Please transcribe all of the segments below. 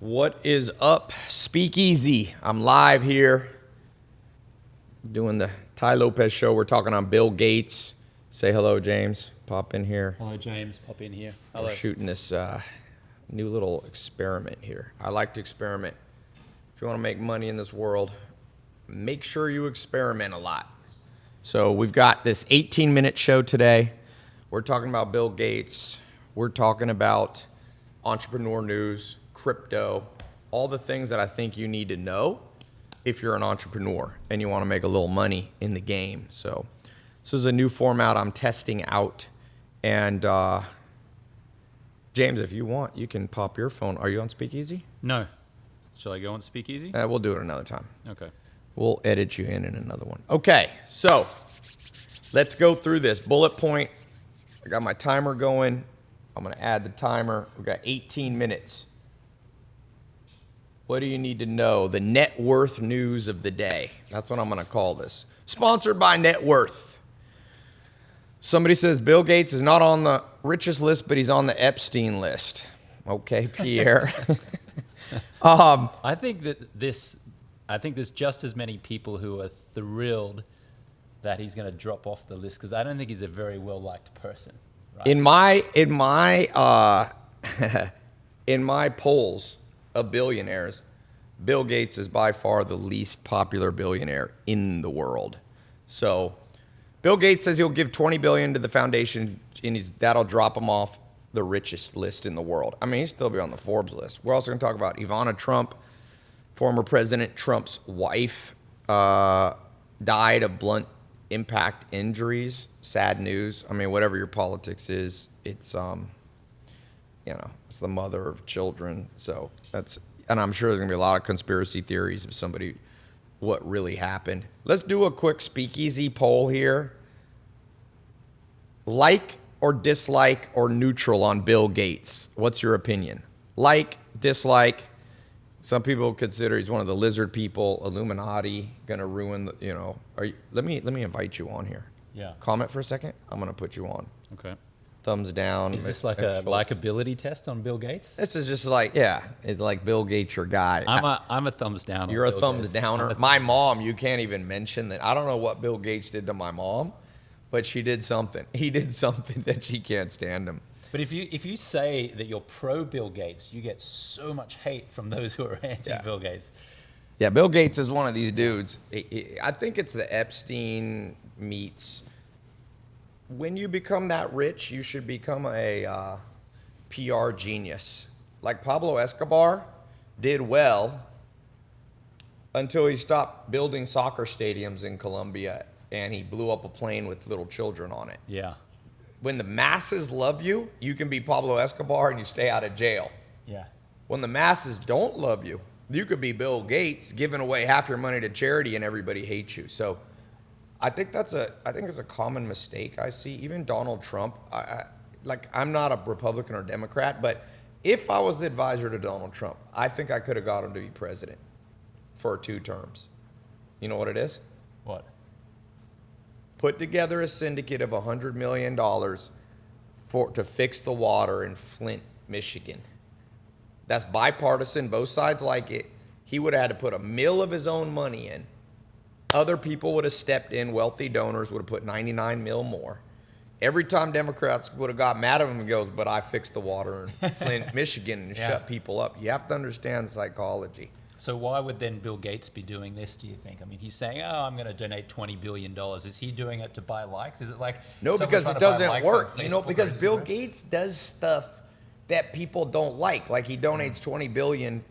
What is up, Speakeasy? I'm live here doing the Tai Lopez show. We're talking on Bill Gates. Say hello, James. Pop in here. Hello, James. Pop in here. Hello. We're shooting this uh, new little experiment here. I like to experiment. If you want to make money in this world, make sure you experiment a lot. So we've got this 18 minute show today. We're talking about Bill Gates. We're talking about entrepreneur news, crypto, all the things that I think you need to know if you're an entrepreneur and you want to make a little money in the game. So this is a new format I'm testing out. And uh, James, if you want, you can pop your phone. Are you on Speakeasy? No. Shall I go on Speakeasy? Uh, we'll do it another time. Okay. We'll edit you in in another one. Okay, so let's go through this bullet point. I got my timer going. I'm going to add the timer. We've got 18 minutes. What do you need to know? The net worth news of the day. That's what I'm going to call this. Sponsored by Net Worth. Somebody says Bill Gates is not on the richest list, but he's on the Epstein list. Okay, Pierre. um, I think that this, I think there's just as many people who are thrilled that he's going to drop off the list because I don't think he's a very well liked person. Right? In my in my uh, in my polls of billionaires, Bill Gates is by far the least popular billionaire in the world. So, Bill Gates says he'll give 20 billion to the foundation, and that'll drop him off the richest list in the world. I mean, he'll still be on the Forbes list. We're also going to talk about Ivana Trump, former President Trump's wife, uh, died of blunt impact injuries. Sad news. I mean, whatever your politics is, it's um, you know, it's the mother of children. So that's, and I'm sure there's gonna be a lot of conspiracy theories of somebody, what really happened. Let's do a quick speakeasy poll here. Like or dislike or neutral on Bill Gates? What's your opinion? Like, dislike. Some people consider he's one of the lizard people, Illuminati, gonna ruin the, you know. Are you, let me let me invite you on here. Yeah. Comment for a second. I'm gonna put you on. Okay. Thumbs down. Is this like a likability test on Bill Gates? This is just like yeah, it's like Bill Gates, your guy. I'm a I'm a thumbs down. You're a Bill thumbs Gates. downer. A My mom, you can't even mention that. I don't know what Bill Gates did to my mom, but she did something. He did something that she can't stand him. But if you if you say that you're pro Bill Gates, you get so much hate from those who are anti Bill Gates. Yeah, Bill Gates is one of these dudes. I think it's the Epstein meets. When you become that rich, you should become a uh, PR genius. Like Pablo Escobar did well until he stopped building soccer stadiums in Colombia and he blew up a plane with little children on it. Yeah. When the masses love you, you can be Pablo Escobar and you stay out of jail. Yeah. When the masses don't love you, you could be Bill Gates giving away half your money to charity and everybody hates you. So I think that's a I think it's a common mistake I see. Even Donald Trump, I, I like I'm not a Republican or Democrat, but if I was the advisor to Donald Trump, I think I could have got him to be president for two terms. You know what it is? What? Put together a syndicate of $100 million for, to fix the water in Flint, Michigan. That's bipartisan. Both sides like it. He would have had to put a mill of his own money in. Other people would have stepped in. Wealthy donors would have put 99 mil more. Every time Democrats would have got mad at him, he goes, "But I fixed the water in Flint, Michigan, and Yeah. shut people up." You have to understand psychology. So why would then Bill Gates be doing this? Do you think? I mean, he's saying, "Oh, I'm going to donate 20 billion dollars." Is he doing it to buy likes? Is it like No, because it doesn't work. You know, because Bill Gates does stuff that people don't like. Like he donates 20 billion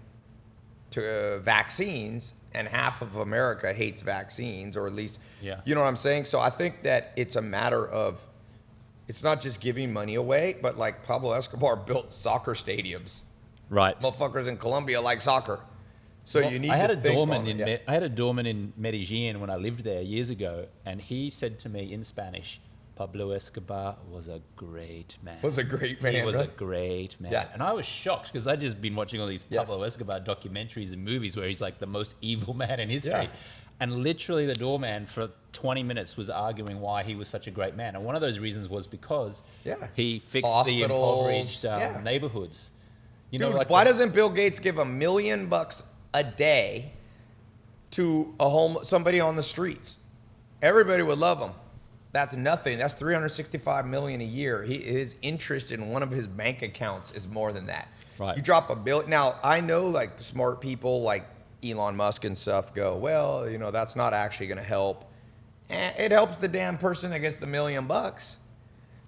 to uh, vaccines and half of America hates vaccines or at least Yeah. you know what I'm saying? So I think that it's a matter of it's not just giving money away, but like Pablo Escobar built soccer stadiums. right? Motherfuckers in Colombia like soccer. So Well, you need I had to a doorman in yeah. I had a doorman in Medellin when I lived there years ago, and he said to me in Spanish, "Pablo Escobar was a great man. Was a great man. He was right? a great man." Yeah. And I was shocked because I'd just been watching all these Yes. Pablo Escobar documentaries and movies where he's like the most evil man in history. Yeah. And literally, the doorman for 20 minutes was arguing why he was such a great man. And one of those reasons was because Yeah. he fixed the impoverished um, yeah. neighborhoods. You Dude, know, like why the- doesn't Bill Gates give a million bucks a day to a home somebody on the streets? Everybody would love him. That's nothing. That's 365 million a year. He, his interest in one of his bank accounts is more than that. Right. You drop a bill. Now I know like smart people like Elon Musk and stuff go, well, you know, that's not actually going to help. Eh, it helps the damn person that gets the million bucks.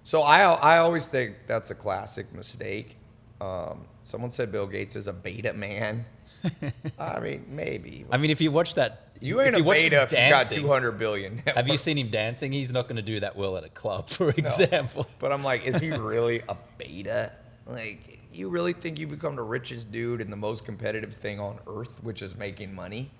So I, I always think that's a classic mistake. Um, someone said Bill Gates is a beta man. I mean, maybe. I mean, if you watch that, you ain't if a beta if you got dancing- 200 billion. Have you seen him dancing? He's not going to do that well at a club, for example. But I'm like, is he really a beta? Like, you really think you become the richest dude in the most competitive thing on earth, which is making money?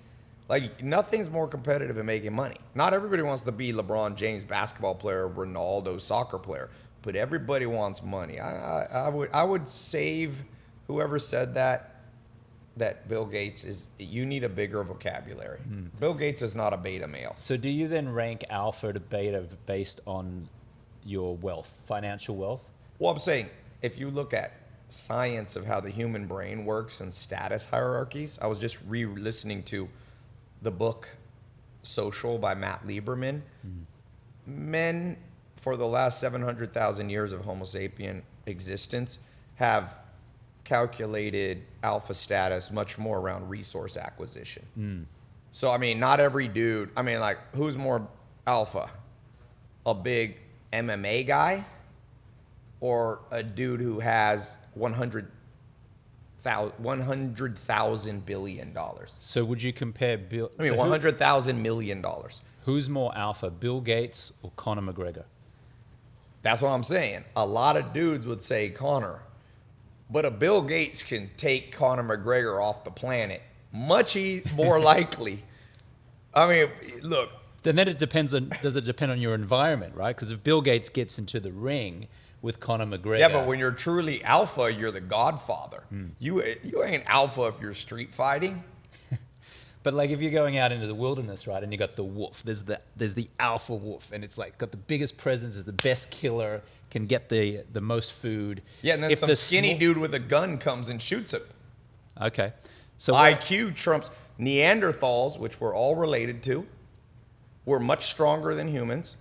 Like, nothing's more competitive than making money. Not everybody wants to be LeBron James, basketball player, Ronaldo, soccer player, but everybody wants money. I, I, I would, I would save whoever said that. That Bill Gates is, you need a bigger vocabulary. Hmm. Bill Gates is not a beta male. So, do you then rank alpha to beta based on your wealth, financial wealth? Well, I'm saying if you look at science of how the human brain works and status hierarchies, I was just re-listening to the book Social by Matt Lieberman. Hmm. Men for the last 700,000 years of Homo sapien existence have calculated alpha status much more around resource acquisition. Mm. So I mean, not every dude. I mean, like, who's more alpha? A big MMA guy, or a dude who has 100 100,000 billion dollars. So, would you compare Bill? I mean, so who- 100,000 million dollars. who's more alpha, Bill Gates or Conor McGregor? That's what I'm saying. A lot of dudes would say Connor, but a Bill Gates can take Conor McGregor off the planet much e- more likely. I mean, look, Then, then it depends on. Does it depend on your environment, right? Because if Bill Gates gets into the ring with Conor McGregor, yeah, but when you're truly alpha, you're the godfather. Hmm. You you ain't alpha if you're street fighting. But like if you're going out into the wilderness, right, and you got the wolf, there's the there's the alpha wolf, and it's like got the biggest presence, is the best killer, can get the the most food. Yeah, and then If some the skinny dude with a gun comes and shoots him. Okay, so what- IQ trumps Neanderthals, which we're all related to. We're much stronger than humans.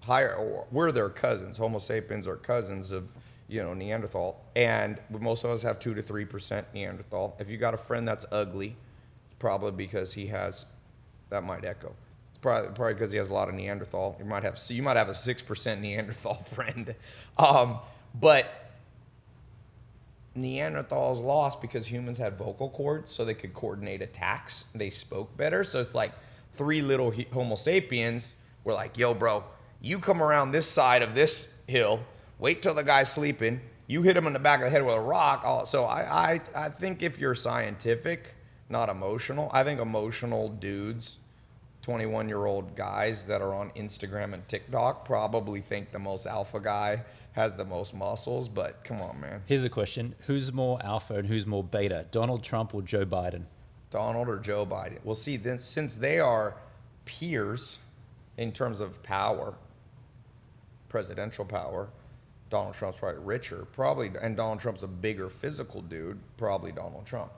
Higher, or we're their cousins. Homo sapiens are cousins of, you know, Neanderthal, and most of us have two to three percent Neanderthal. If you got a friend that's ugly, it's probably because he has. That might echo. Probably because he has a lot of Neanderthal. You might have so you might have a six percent Neanderthal friend, um, but Neanderthals lost because humans had vocal cords, so they could coordinate attacks. They spoke better. So it's like three little Homo sapiens were like, "Yo, bro, you come around this side of this hill. Wait till the guy's sleeping. You hit him in the back of the head with a rock." Oh, So I, I, I think if you're scientific, not emotional, I think emotional dudes 21 year old guys that are on Instagram and TikTok probably think the most alpha guy has the most muscles, but come on, man. here's a question: Who's more alpha and who's more beta, Donald Trump or Joe Biden? Donald or Joe Biden? Well, see, then, since they are peers in terms of power, presidential power, Donald Trump's probably richer, probably, and Donald Trump's a bigger physical dude, probably Donald Trump.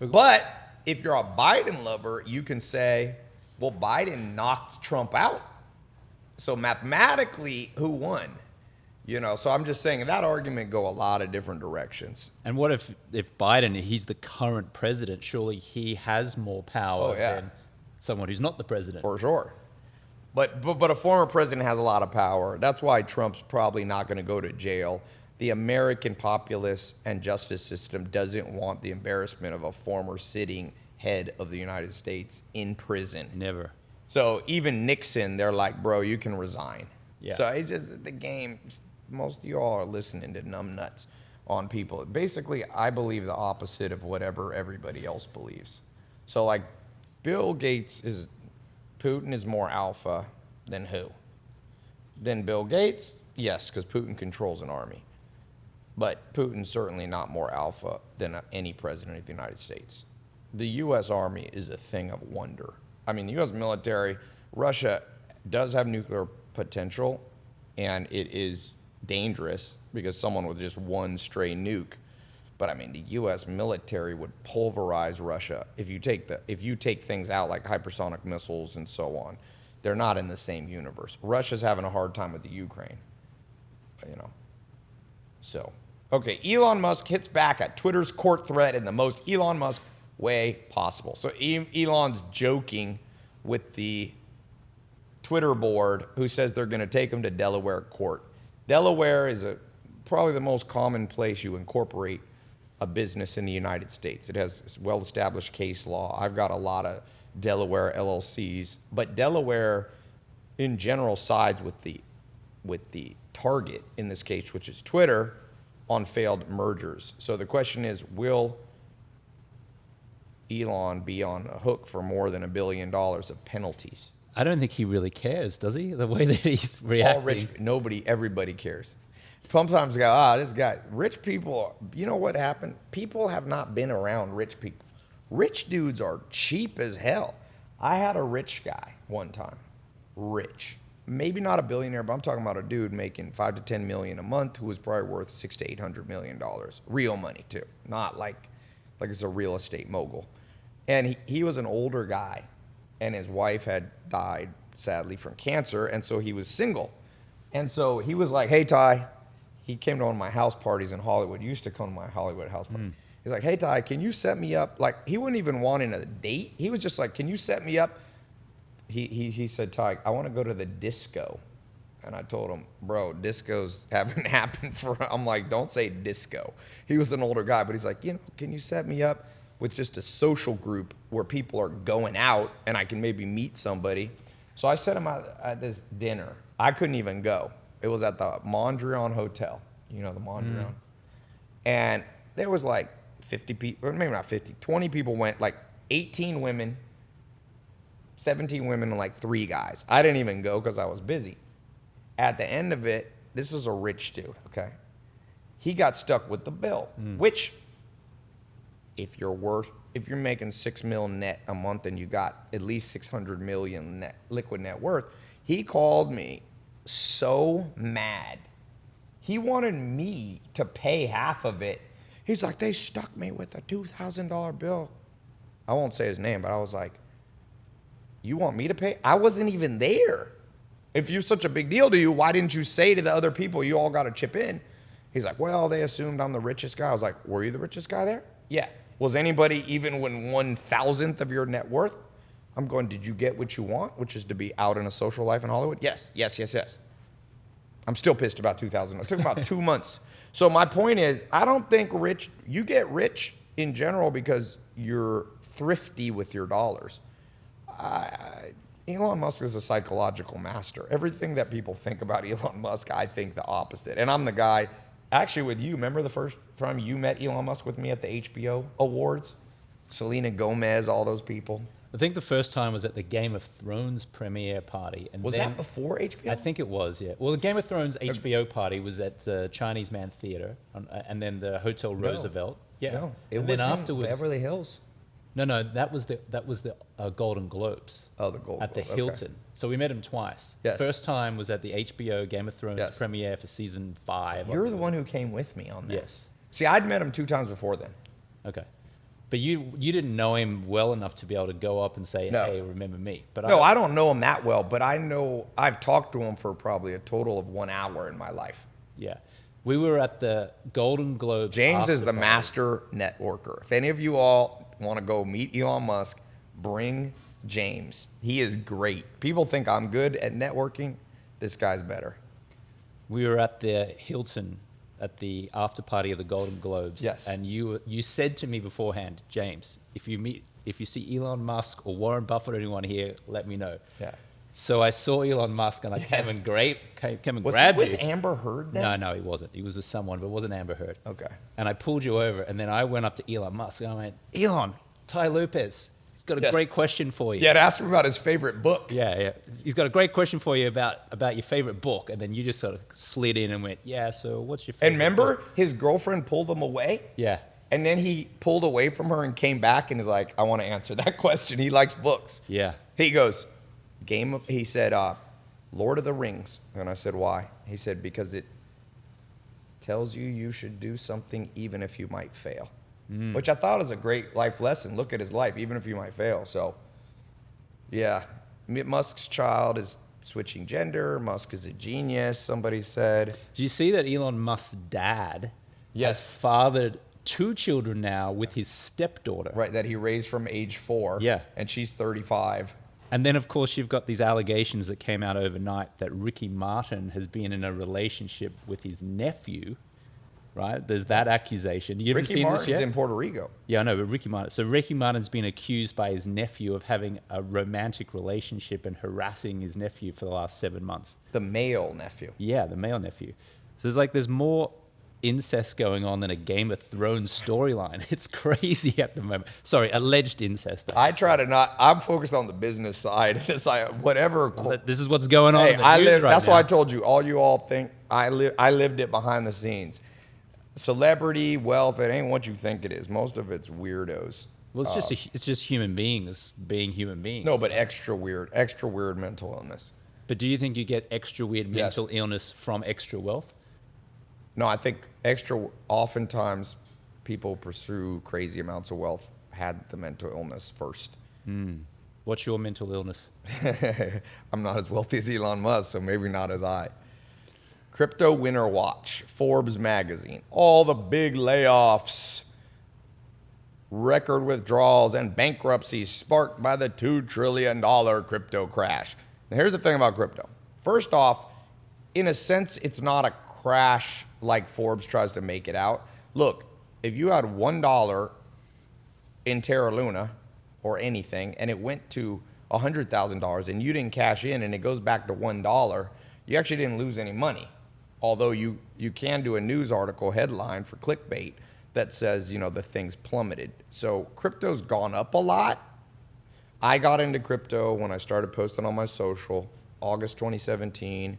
But if you're a Biden lover, you can say, well, Biden knocked Trump out. So mathematically, who won? You know, so I'm just saying that argument go a lot of different directions. And what if if Biden, he's the current president? Surely he has more power Oh, yeah. than someone who's not the president. For sure. But, but but a former president has a lot of power. That's why Trump's probably not going to go to jail. The American populace and justice system doesn't want the embarrassment of a former sitting head of the United States in prison. Never. So even Nixon, they're like, bro, you can resign. Yeah. So it's just the game. Most of y'all are listening to numbnuts on people. Basically, I believe the opposite of whatever everybody else believes. So like, Bill Gates is, Putin is more alpha than who? Than Bill Gates? Yes, because Putin controls an army. But Putin's certainly not more alpha than any president of the United States. The U.S. Army is a thing of wonder. I mean, the U.S. military, Russia does have nuclear potential, and it is dangerous because someone with just one stray nuke But I mean, the U.S. military would pulverize Russia if you take the if you take things out like hypersonic missiles and so on. They're not in the same universe. Russia's having a hard time with the Ukraine. You know. So, okay, Elon Musk hits back at Twitter's court threat in the most Elon Musk way possible. So Elon's joking with the Twitter board who says they're going to take him to Delaware court. Delaware is a probably the most common place you incorporate a business in the United States. It has well-established case law. I've got a lot of Delaware LLCs, but Delaware in general sides with the with the target in this case, which is Twitter, on failed mergers. So the question is, will Elon be on a hook for more than a billion dollars of penalties? I don't think he really cares, does he? The way that he's All reacting. rich, nobody, everybody cares. Sometimes go, ah, this guy, rich people, you know what happened? People have not been around rich people. Rich dudes are cheap as hell. I had a rich guy one time, rich. Maybe not a billionaire, but I'm talking about a dude making five to 10 million a month who was probably worth six to 800 million dollars. Real money too. Not like, like it's a real estate mogul. And he, he was an older guy and his wife had died sadly from cancer. And so he was single. And so he was like, hey, Tai, he came to one of my house parties in Hollywood. He used to come to my Hollywood house party. Hmm. He's like, hey, Tai, can you set me up? Like, he wasn't even wanting a date. He was just like, can you set me up? He, he, he said, Tai, I want to go to the disco. And I told him, bro, discos haven't happened for, I'm like, don't say disco. He was an older guy, but he's like, you know, can you set me up with just a social group where people are going out and I can maybe meet somebody? So I set him at, at this dinner. I couldn't even go. It was at the Mondrian Hotel. You know, the Mondrian. Mm-hmm. And there was like 50 people, maybe not 50, 20 people went, like 18 women, 17 women, and like three guys. I didn't even go because I was busy. At the end of it, this is a rich dude, okay? He got stuck with the bill, mm. which, if you're worth, if you're making six mil net a month and you got at least 600 million net liquid net worth, he called me so mad. He wanted me to pay half of it. He's like, they stuck me with a $2,000 bill. I won't say his name, but I was like, you want me to pay? I wasn't even there. If you're such a big deal to you, why didn't you say to the other people you all got to chip in? He's like, well, they assumed I'm the richest guy. I was like, were you the richest guy there? Yeah. Was anybody even when one thousandth of your net worth? I'm going, did you get what you want, which is to be out in a social life in Hollywood? Yes, yes, yes, yes. I'm still pissed about 2000. It took about two months. So my point is, I don't think rich. You get rich in general because you're thrifty with your dollars. I, Elon Musk is a psychological master. Everything that people think about Elon Musk, I think the opposite. And I'm the guy. Actually, with you, remember the first time you met Elon Musk with me at the HBO Awards? Selena Gomez, all those people. I think the first time was at the Game of Thrones premiere party. And Was then, that before HBO? I think it was, yeah. Well, the Game of Thrones HBO party was at the Chinese Mann Theater, uh, and then the Hotel Roosevelt. Yeah. No, it and was then afterwards, Beverly Hills. No, no, that was the that was the uh, Golden Globes. Oh, the Golden at the Globe, okay. Hilton. So we met him twice. Yes. First time was at the HBO Game of Thrones Yes. premiere for season five. You're the one who came with me on that. Yes. See, I'd met him two times before then. Okay. But you you didn't know him well enough to be able to go up and say, No. "Hey, remember me?" But No, I don't know him that well, but I know I've talked to him for probably a total of one hour in my life. yeah, we were at the Golden Globes. James is the party. master networker. If any of you all want to go meet Elon Musk, bring James. He is great. People think I'm good at networking. This guy's better. We were at the Hilton at the after party of the Golden Globes. Yes. And you you said to me beforehand, James, if you meet if you see Elon Musk or Warren Buffett or anyone here, let me know. Yeah. So I saw Elon Musk and I Yes. came and grape came, came and Was grabbed he with you. Amber Heard then? No, no, he wasn't. He was with someone, but it wasn't Amber Heard. Okay. And I pulled you over, and then I went up to Elon Musk and I went, Elon, Tai Lopez, he's got a Yes. great question for you. Yeah, to ask him about his favorite book. Yeah, yeah. He's got a great question for you about about your favorite book, and then you just sort of slid in and went, "Yeah, so what's your favorite?" And remember, book?" his girlfriend pulled him away? Yeah, And then he pulled away from her and came back and is like, I want to answer that question. He likes books. yeah. He goes, Game of, he said, uh, Lord of the Rings. And I said, why? He said, because it tells you you should do something even if you might fail. Mm. Which I thought is a great life lesson. Look at his life, even if you might fail. So, yeah, Musk's child is switching gender. Musk is a genius, somebody said. Do you see that Elon Musk's dad Yes. has fathered two children now with his stepdaughter? Right, that he raised from age four. Yeah. And she's 35. And then, of course, you've got these allegations that came out overnight that Ricky Martin has been in a relationship with his nephew, right? There's that accusation. You haven't Ricky seen Martin's this yet? in Puerto Rico. yeah, I know, but Ricky Martin. So Ricky Martin's been accused by his nephew of having a romantic relationship and harassing his nephew for the last seven months. The male nephew. Yeah, the male nephew. So there's like there's more incest going on than a Game of Thrones storyline. It's crazy at the moment. Sorry, alleged incest. I try to not. I'm focused on the business side. It's like whatever. This is what's going on. Hey, I live. right that's now. why I told you. All you all think I live. I lived it behind the scenes. Celebrity wealth. It ain't what you think it is. Most of it's weirdos. Well, it's just a, uh, it's just human beings being human beings. No, but extra weird. Extra weird mental illness. But do you think you get extra weird Yes. mental illness from extra wealth? No, I think extra. Oftentimes, people pursue crazy amounts of wealth had the mental illness first. Hmm. What's your mental illness? I'm not as wealthy as Elon Musk, so maybe not as I. Crypto Winter Watch, Forbes magazine, all the big layoffs, record withdrawals, and bankruptcies sparked by the $2 trillion crypto crash. Now, here's the thing about crypto. First off, in a sense, it's not a crash like Forbes tries to make it out. Look, if you had $1 in Terra Luna or anything, and it went to $100,000 and you didn't cash in and it goes back to $1, you actually didn't lose any money. Although you, you can do a news article headline for clickbait that says, you know, the thing's plummeted. So crypto's gone up a lot. I got into crypto when I started posting on my social, August 2017.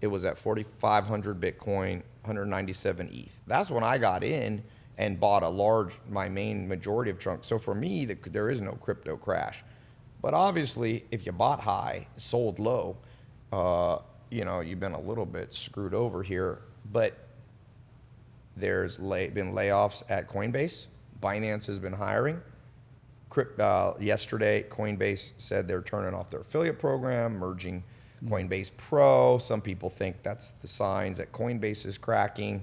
It was at 4,500 Bitcoin, 197 ETH. That's when I got in and bought a large, my main majority of chunks. So for me, the, there is no crypto crash. But obviously, if you bought high, sold low, uh, you know, you've been a little bit screwed over here. But there's lay, been layoffs at Coinbase. Binance has been hiring. Crypt, uh, yesterday, Coinbase said they're turning off their affiliate program, merging Coinbase Pro. Some people think that's the signs that Coinbase is cracking.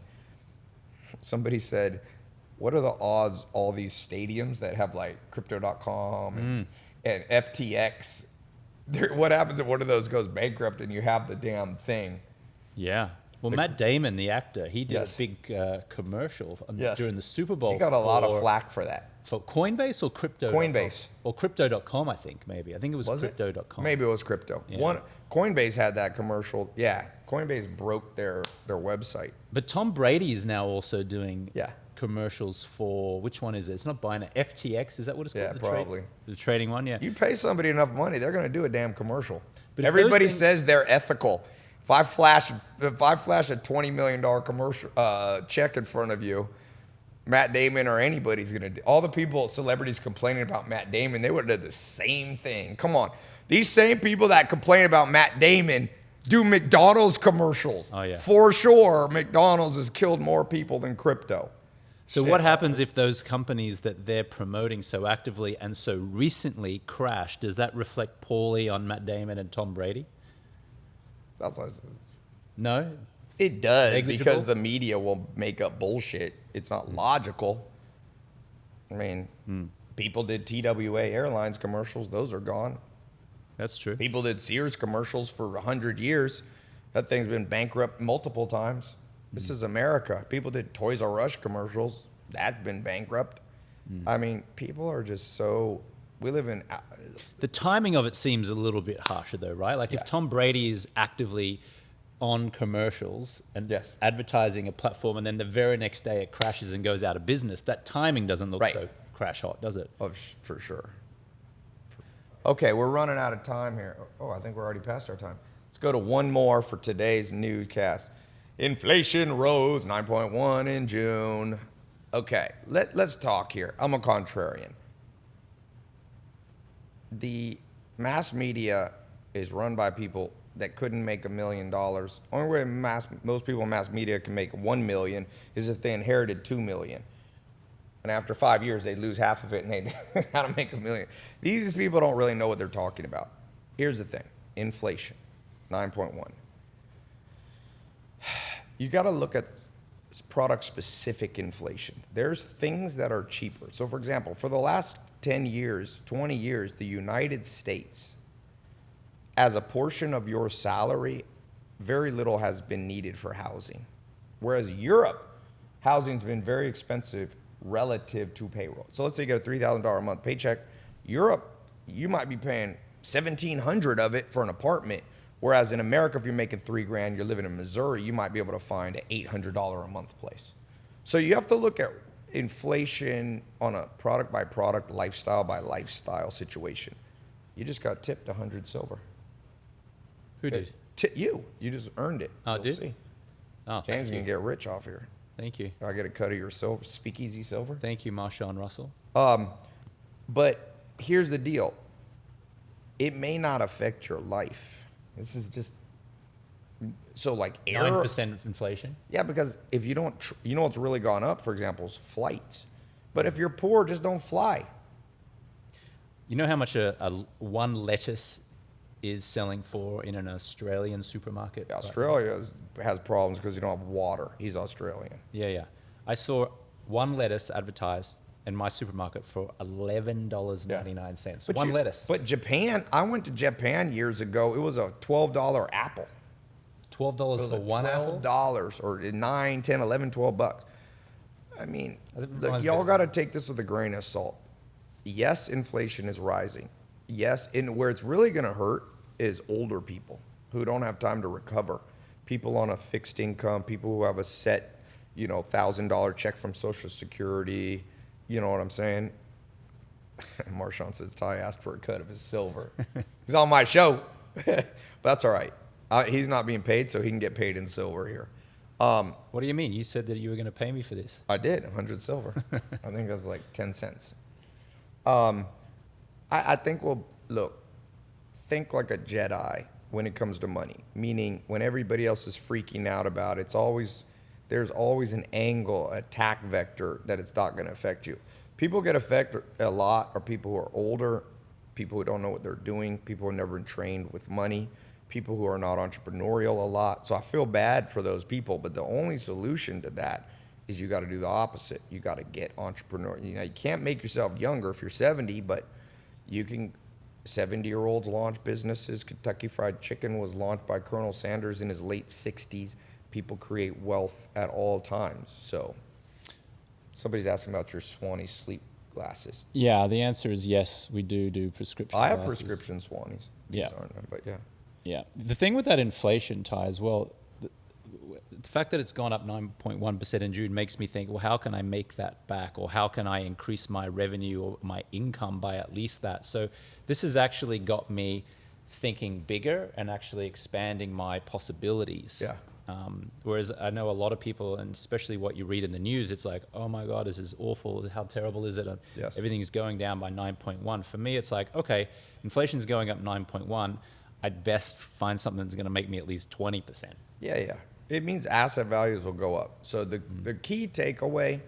Somebody said, "What are the odds all these stadiums that have like Crypto.com and, mm. and FTX? What happens if one of those goes bankrupt and you have the damn thing?" Yeah. Well, Matt Damon, the actor, he did Yes. a big uh, commercial Yes. during the Super Bowl. He got a lot of flack for that. For Coinbase or crypto? Coinbase. Or crypto.com, I think, maybe. I think it was, Was crypto.com. Maybe it was crypto. Yeah. One Coinbase had that commercial. Yeah, Coinbase broke their their website. But Tom Brady is now also doing Yeah. commercials for, which one is it? It's not Binance. FTX, is that what it's called? Yeah, the trade- probably. the trading one, yeah. You pay somebody enough money, they're going to do a damn commercial. But Everybody says they're ethical. If I flash, if I flash a twenty million dollar commercial uh, check in front of you, Matt Damon or anybody's going to do. All the people, celebrities complaining about Matt Damon, they would have done the same thing. Come on, these same people that complain about Matt Damon do McDonald's commercials. Oh, yeah. for sure. McDonald's has killed more people than crypto. So what happens if those companies that they're promoting so actively and so recently crash? Does that reflect poorly on Matt Damon and Tom Brady? That's what I said. No. It does Negligible? because the media will make up bullshit. It's not logical. I mean, Hmm. people did TWA Airlines commercials; those are gone. That's true. People did Sears commercials for hundred years. That thing's been bankrupt multiple times. Hmm. This is America. People did Toys R Us commercials. That's been bankrupt. Hmm. I mean, people are just so. We live in. uh, The timing of it seems a little bit harsher, though, right? Like Yeah. if Tom Brady is actively on commercials and Yes. advertising a platform, and then the very next day it crashes and goes out of business, that timing doesn't look Right. so crash hot, does it? Of for sure. Okay, we're running out of time here. Oh, I think we're already past our time. Let's go to one more for today's newscast. Inflation rose 9.1 in June. Okay, let, let's talk here. I'm a contrarian. The mass media is run by people that couldn't make a million dollars. Only way mass, most people in mass media can make one million is if they inherited two million. And after five years, they lose half of it and they how to make a million. These people don't really know what they're talking about. Here's the thing inflation, 9.1. You got to look at product specific inflation. There's things that are cheaper. So, for example, for the last 10 years, 20 years, the United States, as a portion of your salary, very little has been needed for housing. Whereas Europe, housing's been very expensive relative to payroll. So let's say you get a $3,000 a month paycheck. Europe, you might be paying 1700 of it for an apartment. Whereas in America, if you're making three grand, you're living in Missouri, you might be able to find an $800 a month place. So you have to look at inflation on a product by product, lifestyle by lifestyle situation. You just got tipped 100 silver. Who did? Ti- you. You just earned it. Oh, You'll did? see. Oh, James you. can get rich off here. Thank you. I get a cut of your silver, speakeasy silver. Thank you, Marshawn Russell. Um, but here's the deal. It may not affect your life. This is just so like air. Nine percent inflation. Yeah, because if you don't, tr- you know what's really gone up, for example, is flights. But if you're poor, just don't fly. You know how much a, a one lettuce is selling for in an Australian supermarket? right? Australia is, has problems because you don't have water. He's Australian. Yeah, yeah. I saw one lettuce advertised in my supermarket for eleven dollars ninety nine cents. One you- lettuce. But Japan, I went to Japan years ago. It was a twelve dollar apple. Twelve dollars for one apple. dollars or 9 10 11 12 bucks i mean look, y'all got to take this with a grain of salt yes inflation is rising yes and where it's really going to hurt is older people who don't have time to recover people on a fixed income people who have a set you know thousand dollar check from social security you know what i'm saying Marshawn says Tai asked for a cut of his silver. He's on my show. but that's all right. Uh, he's not being paid, so he can get paid in silver here. Um, What do you mean? You said that you were going to pay me for this. I did, 100 silver. I think that's like 10 cents. Um, I, I think we'll, look, think like a Jedi when it comes to money, meaning when everybody else is freaking out about it, it's always, there's always an angle, attack vector that it's not going to affect you. People get affected a lot are people who are older, people who don't know what they're doing, people who have never been trained with money, people who are not entrepreneurial a lot. So I feel bad for those people, but the only solution to that is you got to do the opposite. You got to get entrepreneur. You know, you can't make yourself younger if you're 70, but you can 70 year olds launch businesses. Kentucky Fried Chicken was launched by Colonel Sanders in his late 60s. People create wealth at all times. So, somebody's asking about your Swannies sleep glasses. Yeah, the answer is yes. We do do prescription. I have glasses. prescription Swannies. These Yeah. but yeah. Yeah, the thing with that inflation Tai as well. th- The fact that it's gone up 9.1% in June makes me think, well, how can I make that back? Or how can I increase my revenue or my income by at least that? So this has actually got me thinking bigger and actually expanding my possibilities. Yeah. Um, whereas I know a lot of people, and especially what you read in the news, it's like, oh my God, this is awful. How terrible is it? And Yes. Everything's going down by 9.1. For me, it's like, okay, inflation's going up 9.1. I'd best find something that's going to make me at least 20%. Yeah, yeah. It means asset values will go up. So the, the key takeaway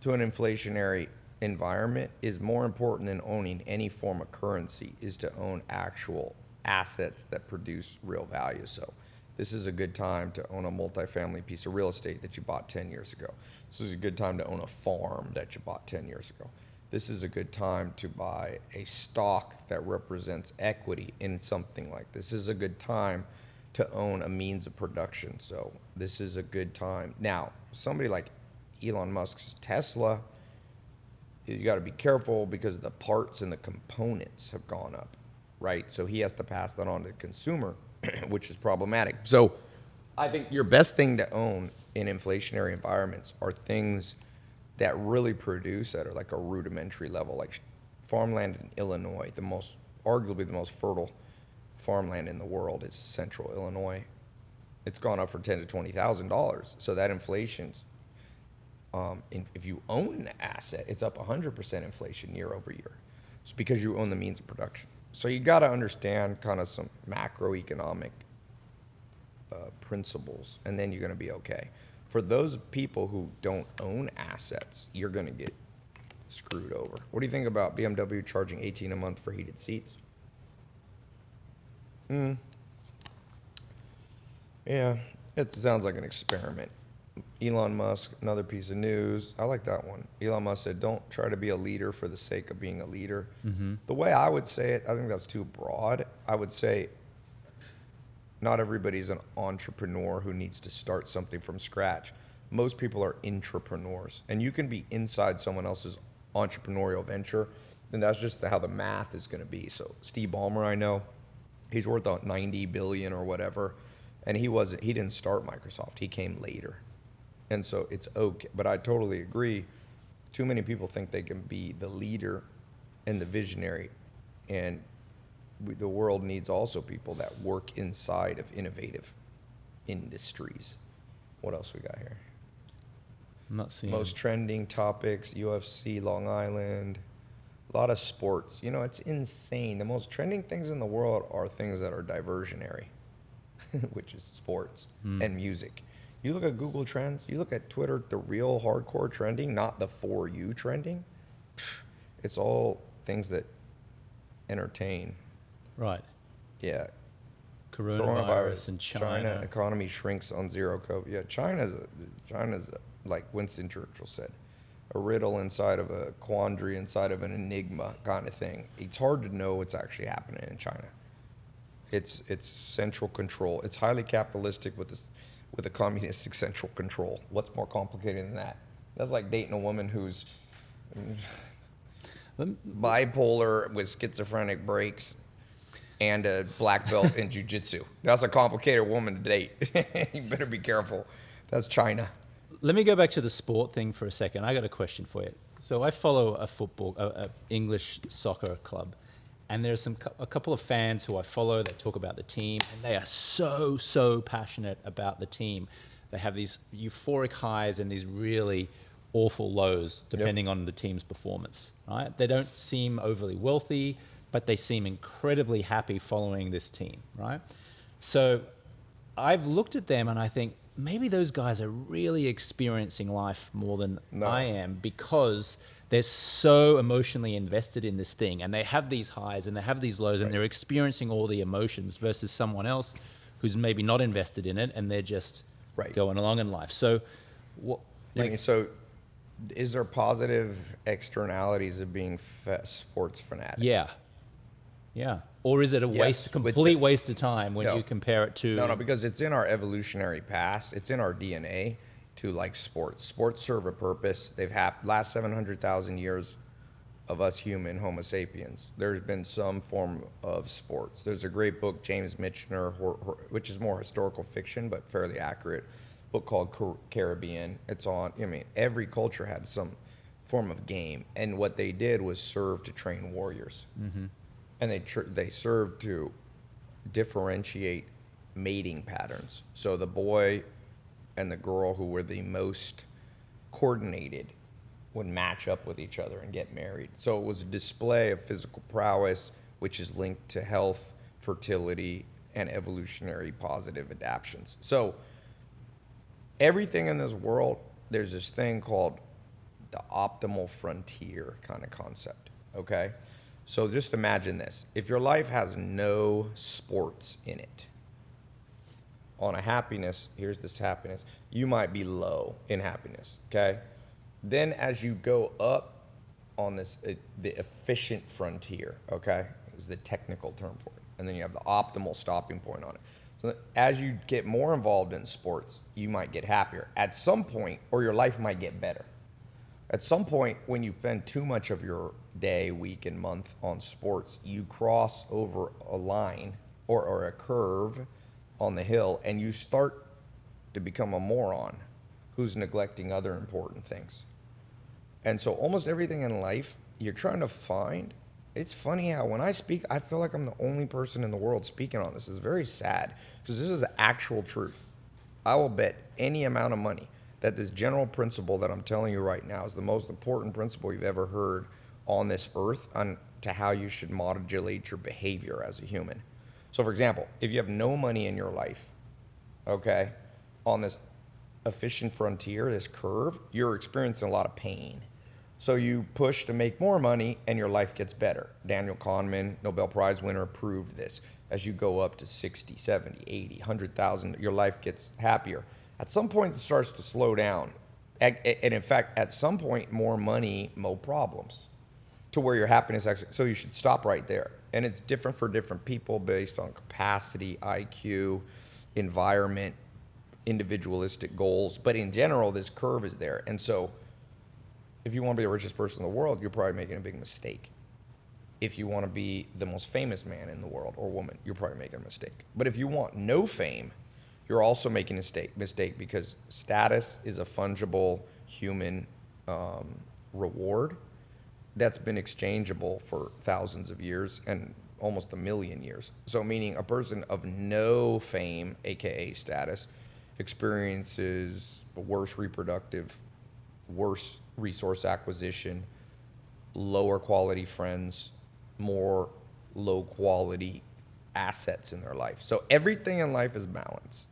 to an inflationary environment is more important than owning any form of currency is to own actual assets that produce real value. So this is a good time to own a multifamily piece of real estate that you bought 10 years ago. This is a good time to own a farm that you bought 10 years ago. This is a good time to buy a stock that represents equity in something like this. This is a good time to own a means of production. So this is a good time. Now, somebody like Elon Musk's Tesla, you got to be careful because the parts and the components have gone up, right? So he has to pass that on to the consumer, which is problematic. So I think your best thing to own in inflationary environments are things that really produce at like a rudimentary level, like farmland in Illinois, the most arguably the most fertile farmland in the world is central Illinois. It's gone up for ten to twenty thousand dollars. So that inflation's um, if you own the asset, it's up 100% inflation year over year. It's because you own the means of production. So you got to understand kind of some macroeconomic uh, principles, and then you're going to be okay. For those people who don't own assets, you're going to get screwed over. What do you think about BMW charging 18 a month for heated seats? Hmm. Yeah, it sounds like an experiment. Elon Musk, another piece of news. I like that one. Elon Musk said, "Don't try to be a leader for the sake of being a leader." Mm-hmm. The way I would say it, I think that's too broad. I would say, not everybody's an entrepreneur who needs to start something from scratch. Most people are intrapreneurs, and you can be inside someone else's entrepreneurial venture, and that's just how the math is going to be. So Steve Ballmer, I know, he's worth about 90 billion or whatever, and he wasn't. He didn't start Microsoft. He came later, and so it's okay. But I totally agree. Too many people think they can be the leader and the visionary, and we, the world needs also people that work inside of innovative industries. What else we got here? I'm not seeing. Most trending topics: UFC, Long Island, a lot of sports. You know, it's insane. The most trending things in the world are things that are diversionary, which is sports hmm. and music. You look at Google Trends. You look at Twitter. The real hardcore trending, not the for you trending. It's all things that entertain. right. Yeah, Coronavirus, in China. economy shrinks on zero COVID. Yeah, China's a, China's a, like Winston Churchill said, a riddle inside of a quandary inside of an enigma kind of thing. It's hard to know what's actually happening in China. It's it's central control. It's highly capitalistic with this with a communistic central control. What's more complicated than that? That's like dating a woman who's bipolar with schizophrenic breaks and a black belt in jujitsu. That's a complicated woman to date. you better be careful. That's China. Let me go back to the sport thing for a second. I got a question for you. So I follow a football, a, a English soccer club, and there's some a couple of fans who I follow that talk about the team, and they are so so passionate about the team. They have these euphoric highs and these really awful lows depending on the team's performance. Right? They don't seem overly wealthy, but they seem incredibly happy following this team. Right? So I've looked at them and I think maybe those guys are really experiencing life more than No. I am because they're so emotionally invested in this thing and they have these highs and they have these lows and they're experiencing all the emotions versus someone else who's maybe not invested in it and they're just Right. going along in life. So, what, I mean, so, is there positive externalities of being sports fanatic? yeah, yeah, or is it a Yes, waste, complete the- waste of time when No. you compare it to? No, no, because it's in our evolutionary past. It's in our DNA to like sports. Sports serve a purpose. They've hap- last seven hundred thousand years of us human Homo sapiens. There's been some form of sports. There's a great book, James Michener, which is more historical fiction but fairly accurate. Book called Car- Caribbean. It's on. I mean, every culture had some form of game, and what they did was serve to train warriors, mm-hmm. and they tr- they served to differentiate mating patterns. So the boy and the girl who were the most coordinated would match up with each other and get married. So it was a display of physical prowess, which is linked to health, fertility, and evolutionary positive adaptations. So everything in this world, there's this thing called the optimal frontier kind of concept. Okay? So just imagine this. If your life has no sports in it, on a happiness, here's this happiness, you might be low in happiness, okay? Then as you go up on this, uh, the efficient frontier, okay, is the technical term for it. And then you have the optimal stopping point on it. So as you get more involved in sports, you might get happier at some point, or your life might get better. At some point, when you spend too much of your day, week, and month on sports, you cross over a line or, or a curve on the hill and you start to become a moron who's neglecting other important things. And so, almost everything in life you're trying to find. It's funny how when I speak, I feel like I'm the only person in the world speaking on this. It's very sad because this is actual truth. I will bet any amount of money that this general principle that I'm telling you right now is the most important principle you've ever heard on this earth on to how you should modulate your behavior as a human. So, for example, if you have no money in your life, okay, on this efficient frontier, this curve, you're experiencing a lot of pain. So you push to make more money and your life gets better. Daniel Kahneman, Nobel Prize winner, proved this. As you go up to 60, 70, 80, 100,000, your life gets happier. At some point, it starts to slow down. And in fact, at some point, more money, more problems to where your happiness actually, so you should stop right there. And it's different for different people based on capacity, IQ, environment, individualistic goals. But in general, this curve is there. And so if you want to be the richest person in the world, you're probably making a big mistake. If you want to be the most famous man in the world or woman, you're probably making a mistake. But if you want no fame, you're also making a mistake, mistake because status is a fungible human um, reward that's been exchangeable for thousands of years and almost a million years. So, meaning a person of no fame, aka status, experiences worse reproductive, worse resource acquisition, lower quality friends, more low quality assets in their life. So, everything in life is balance.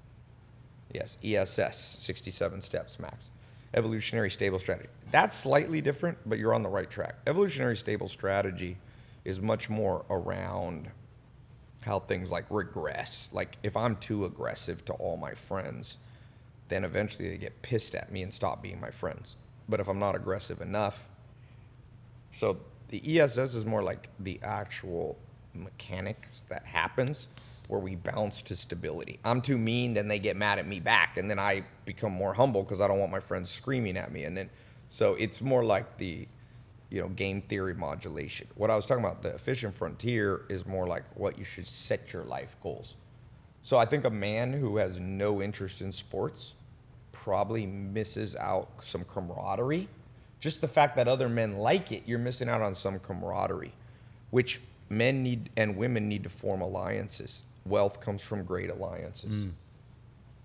Yes, ESS, 67 steps max. Evolutionary stable strategy. That's slightly different, but you're on the right track. Evolutionary stable strategy is much more around how things like regress. Like if I'm too aggressive to all my friends, then eventually they get pissed at me and stop being my friends. But if I'm not aggressive enough, so the ESS is more like the actual mechanics that happens where we bounce to stability. I'm too mean, then they get mad at me back, and then I become more humble because I don't want my friends screaming at me. And then, so it's more like the, you know, game theory modulation. What I was talking about, the efficient frontier, is more like what you should set your life goals. So I think a man who has no interest in sports probably misses out some camaraderie. Just the fact that other men like it, you're missing out on some camaraderie, which men need and women need to form alliances wealth comes from great alliances. Mm.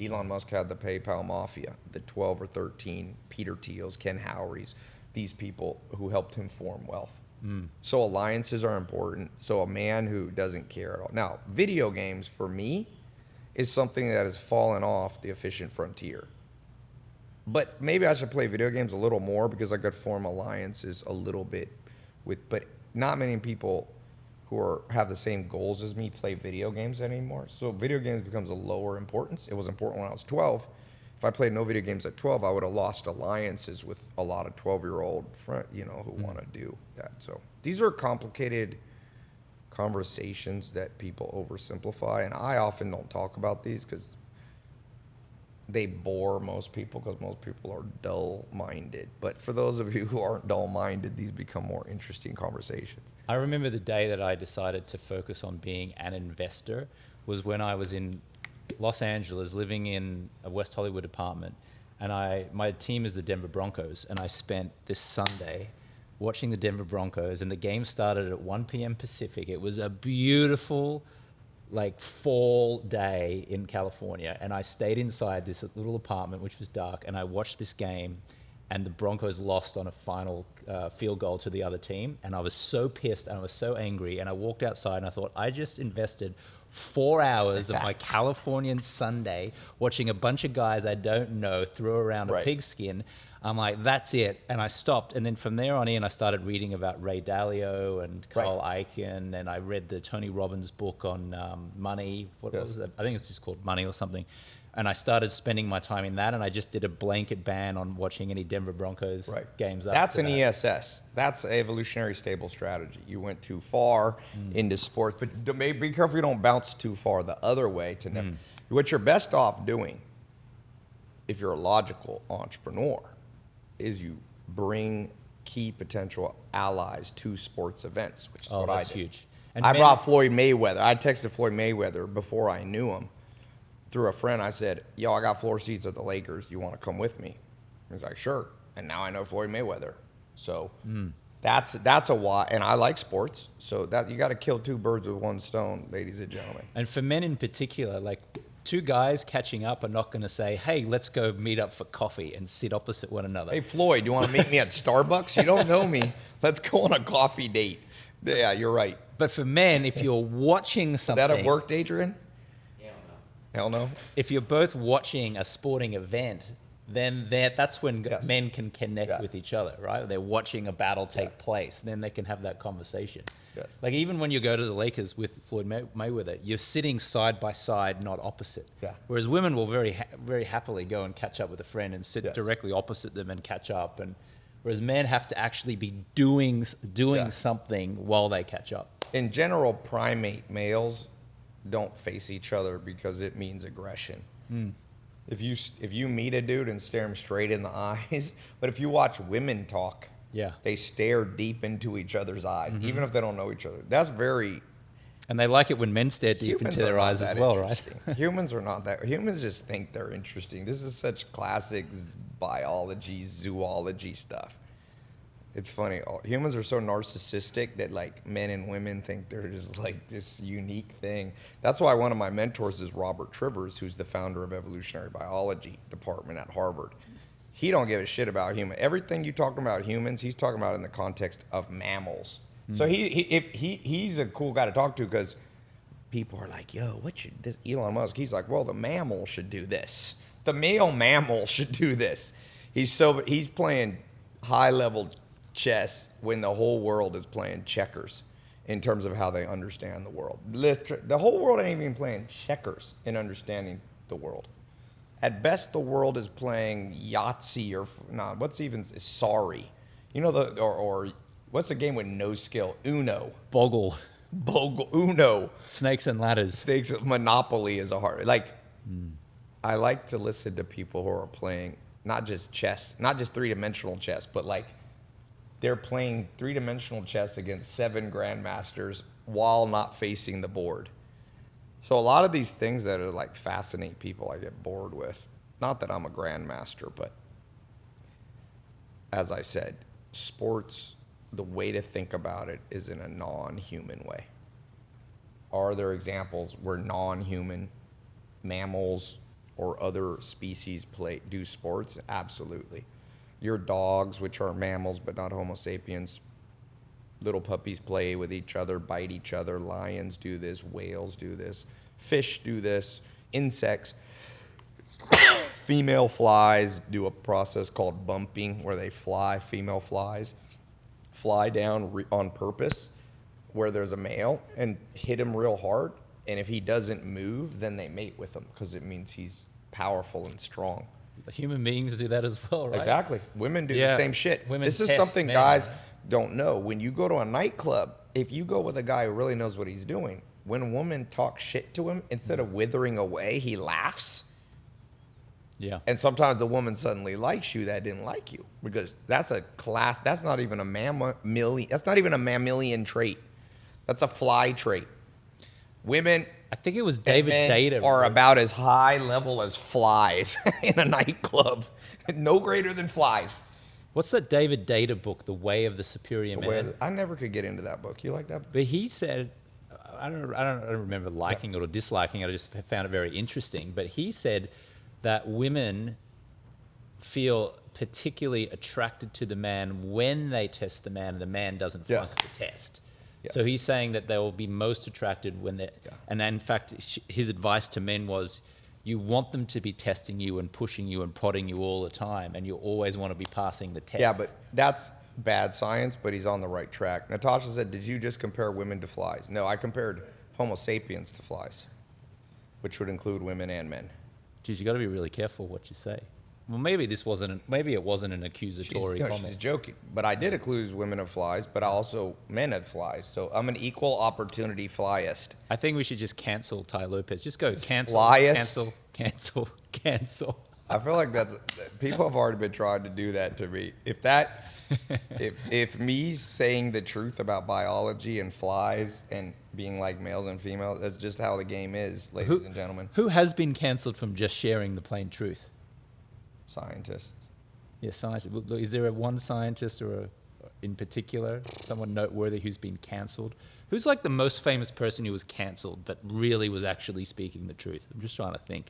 Elon Musk had the PayPal mafia, the 12 or 13 Peter Thiels, Ken Howerys, these people who helped him form wealth. Mm. So alliances are important. So a man who doesn't care at all. Now, video games for me is something that has fallen off the efficient frontier. But maybe I should play video games a little more because I could form alliances a little bit with but not many people who are have the same goals as me play video games anymore. So video games becomes a lower importance. It was important when I was 12. If I played no video games at 12, I would have lost alliances with a lot of 12-year-old friend, you know, who hmm. want to do that. So these are complicated conversations that people oversimplify, and I often don't talk about these because they bore most people because most people are dull-minded. But for those of you who aren't dull-minded, these become more interesting conversations. I remember the day that I decided to focus on being an investor was when I was in Los Angeles living in a West Hollywood apartment and I my team is the Denver Broncos and I spent this Sunday watching the Denver Broncos and the game started at 1 p.m. Pacific. It was a beautiful like fall day in California and I stayed inside this little apartment which was dark and I watched this game and the Broncos lost on a final uh, field goal to the other team. And I was so pissed and I was so angry. And I walked outside and I thought, I just invested four hours of my Californian Sunday watching a bunch of guys I don't know throw around a pigskin. I'm like, that's it. And I stopped. And then from there on in, I started reading about Ray Dalio and Right. Carl Icahn. And I read the Tony Robbins book on um, money. What, Yes. was that? I think it's just called Money or something. And I started spending my time in that. And I just did a blanket ban on watching any Denver Broncos right. games. That's an that. ESS. That's a evolutionary stable strategy. You went too far Mm. into sports, but be careful you don't bounce too far the other way. To Mm. What you're best off doing, if you're a logical entrepreneur, is you bring key potential allies to sports events, which is Oh, what I did. huge. And I brought Floyd Mayweather. I texted Floyd Mayweather before I knew him through a friend. I said, "Yo, I got floor seats at the Lakers. You want to come with me?" He's like, "Sure." And now I know Floyd Mayweather. So hmm. that's that's a why. And I like sports, so that you got to kill two birds with one stone, ladies and gentlemen. And for men in particular, like two guys catching up are not going to say, hey, let's go meet up for coffee and sit opposite one another. Hey Floyd, do you want to meet me at Starbucks? You don't know me. Let's go on a coffee date. Yeah, you're right. But for men, if you're watching something. that a worked, Adrian? Hell Hell no. if you're both watching a sporting event, then that that's when Yes. men can connect Yeah. with each other, right? They're watching a battle take Yeah. place, then they can have that conversation. Yes. Like even when you go to the Lakers with Floyd May- Mayweather, you're sitting side by side, not opposite. Yeah. Whereas women will very ha- very happily go and catch up with a friend and sit Yes. directly opposite them and catch up, and whereas men have to actually be doing doing Yeah. something while they catch up. In general, primate males don't face each other because it means aggression. Hmm. If you if you meet a dude and stare him straight in the eyes, but if you watch women talk, Yeah. they stare deep into each other's eyes, mm-hmm. even if they don't know each other. That's very And they like it when men stare deep Humans into their eyes as well, right? humans are not that. Humans just think they're interesting. This is such classic biology, zoology stuff. It's funny. all- Humans are so narcissistic that like men and women think they're just like this unique thing. That's why one of my mentors is Robert Trivers, who's the founder of evolutionary biology department at Harvard. He don't give a shit about human. Everything you talking about humans, he's talking about in the context of mammals. Mm. So he, he if he he's a cool guy to talk to because people are like, "Yo, what should this Elon Musk?" He's like, "Well, the mammal should do this. The male mammal should do this." He's so he's playing high level chess when the whole world is playing checkers in terms of how they understand the world. Liter- The whole world ain't even playing checkers in understanding the world. At best, the world is playing Yahtzee or nah, what's even sorry, you know the or, or what's the game with no skill? Uno, Boggle, Bogle, Uno. snakes and ladders. Thinks Monopoly is a hard like. Hmm. I like to listen to people who are playing not just chess, not just three dimensional chess, but like they're playing three dimensional chess against seven grandmasters while not facing the board. So a lot of these things that are like fascinate people, I get bored with. Not that I'm a grandmaster, but as I said, sports, the way to think about it is in a non-human way. Are there examples where non-human mammals or other species play do sports? Absolutely. Your dogs, which are mammals but not Homo sapiens, little puppies play with each other, bite each other. Lions do this, whales do this, fish do this, insects. female flies do a process called bumping where they fly, female flies fly down on purpose where there's a male and hit him real hard. And if he doesn't move, then they mate with him because it means he's powerful and strong. Human beings do that as well, right? Exactly. Women do Yeah. the same shit. Women this is something men, guys don't know. When you go to a nightclub, if you go with a guy who really knows what he's doing, when a woman talks shit to him, instead of withering away, he laughs. Yeah. And sometimes the woman suddenly likes you that didn't like you because that's a class. That's not even a mammalian. That's not even a mammalian trait. That's a fly trait. Women I think it was David Deida. are about as high level as flies in a nightclub, no greater than flies. What's that David Deida book, The Way of the Superior Man? I never could get into that book. You like that? book? But he said, I don't, I don't, I don't remember liking it or disliking it. I just found it very interesting. But he said that women feel particularly attracted to the man when they test the man, and the man doesn't flunk Yes. the test. Yes. So he's saying that they will be most attracted when they, Yeah. and in fact, sh- his advice to men was, you want them to be testing you and pushing you and prodding you all the time, and you always want to be passing the test. Yeah, but that's bad science, but he's on the right track. Natasha said, Did you just compare women to flies? No, I compared Homo sapiens to flies, which would include women and men. Geez, you got to be really careful what you say. Well, maybe this wasn't. An, maybe it wasn't an She's, accusatory comment. she's joking. But I did accuse women of flies, but I also men of flies. So I'm an equal opportunity flyist. I think we should just cancel Tai Lopez. Just go cancel, cancel, cancel, cancel. I feel like that's people have already been trying to do that to me. If that, if if me saying the truth about biology and flies and being like males and females, that's just how the game is, ladies Who- and gentlemen, Who has been cancelled from just sharing the plain truth? Scientists. Yeah, scientist. Look, Is there a one scientist or a, in particular someone noteworthy who's been cancelled? Who's like the most famous person who was cancelled but really was actually speaking the truth? I'm just trying to think.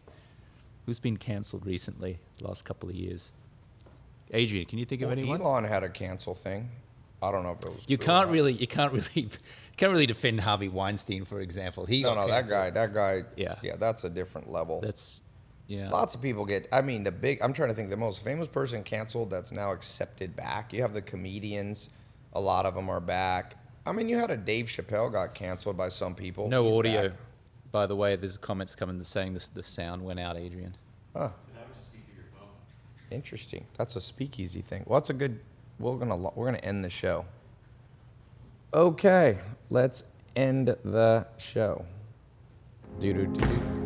Who's been cancelled recently, the last couple of years? Adrian, can you think of Well, anyone? Elon had a cancel thing. I don't know if it was. You can't really, you can't really, you can't really defend Harvey Weinstein, for example. He No, no, that guy, that guy. Yeah. yeah, that's a different level. That's, yeah. Lots of people get. I mean, the big. I'm trying to think. The most famous person canceled that's now accepted back. You have the comedians. A lot of them are back. I mean, you had a Dave Chappelle got canceled by some people. No He's audio. back. By the way, there's comments coming saying this, the sound went out, Adrian. Huh. Interesting. That's a speakeasy thing. Well, that's a good. We're gonna we're gonna end the show. Okay, let's end the show. Do do do do.